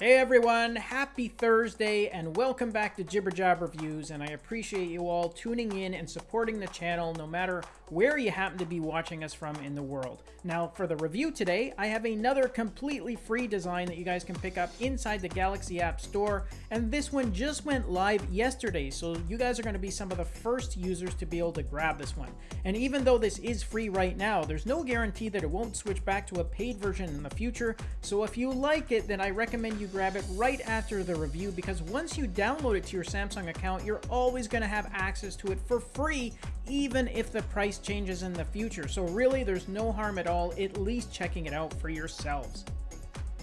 Hey everyone, happy Thursday and welcome back to Jibber Jab Reviews and I appreciate you all tuning in and supporting the channel no matter where you happen to be watching us from in the world. Now for the review today, I have another completely free design that you guys can pick up inside the Galaxy App Store and this one just went live yesterday so you guys are going to be some of the first users to be able to grab this one. And even though this is free right now, there's no guarantee that it won't switch back to a paid version in the future so if you like it then I recommend you grab it right after the review because once you download it to your Samsung account, you're always going to have access to it for free, even if the price changes in the future. So really, there's no harm at all, at least checking it out for yourselves.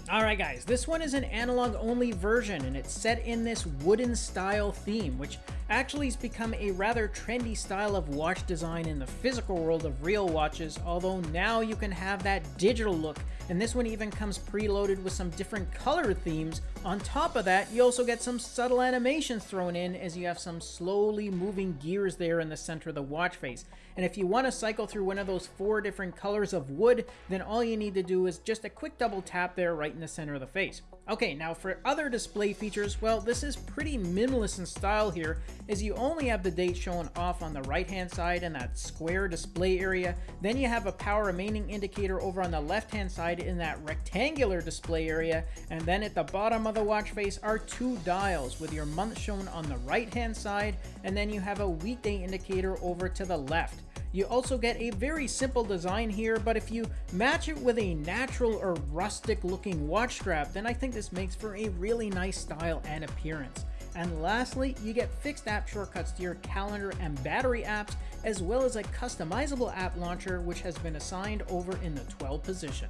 Alright guys, this one is an analog only version and it's set in this wooden style theme, which actually has become a rather trendy style of watch design in the physical world of real watches, although now you can have that digital look and this one even comes preloaded with some different color themes. On top of that, you also get some subtle animations thrown in as you have some slowly moving gears there in the center of the watch face. And if you want to cycle through one of those four different colors of wood, then all you need to do is just a quick double tap there right in the center of the face. Okay, now for other display features, well, this is pretty minimalist in style here, as you only have the date shown off on the right-hand side in that square display area. Then you have a power remaining indicator over on the left-hand side in that rectangular display area. And then at the bottom of the watch face are two dials with your month shown on the right-hand side, and then you have a weekday indicator over to the left. You also get a very simple design here, but if you match it with a natural or rustic looking watch strap, then I think this makes for a really nice style and appearance. And lastly, you get fixed app shortcuts to your calendar and battery apps, as well as a customizable app launcher which has been assigned over in the 12 position.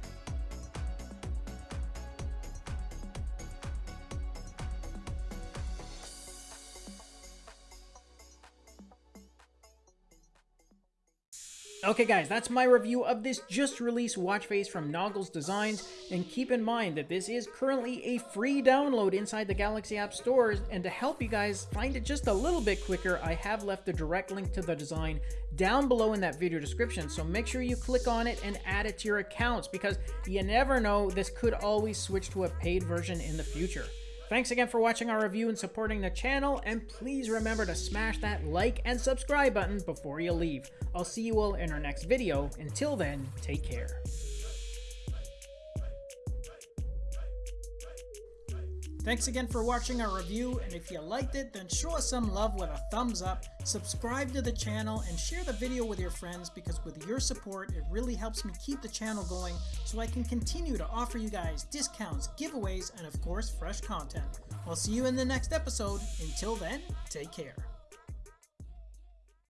Okay guys, that's my review of this just released watch face from Noggles Designs, and keep in mind that this is currently a free download inside the Galaxy App Stores, and to help you guys find it just a little bit quicker, I have left the direct link to the design down below in that video description, so make sure you click on it and add it to your accounts, because you never know, this could always switch to a paid version in the future. Thanks again for watching our review and supporting the channel, and please remember to smash that like and subscribe button before you leave. I'll see you all in our next video. Until then, take care. Thanks again for watching our review, and if you liked it, then show us some love with a thumbs up, subscribe to the channel, and share the video with your friends because with your support, it really helps me keep the channel going so I can continue to offer you guys discounts, giveaways, and of course, fresh content. I'll see you in the next episode. Until then, take care.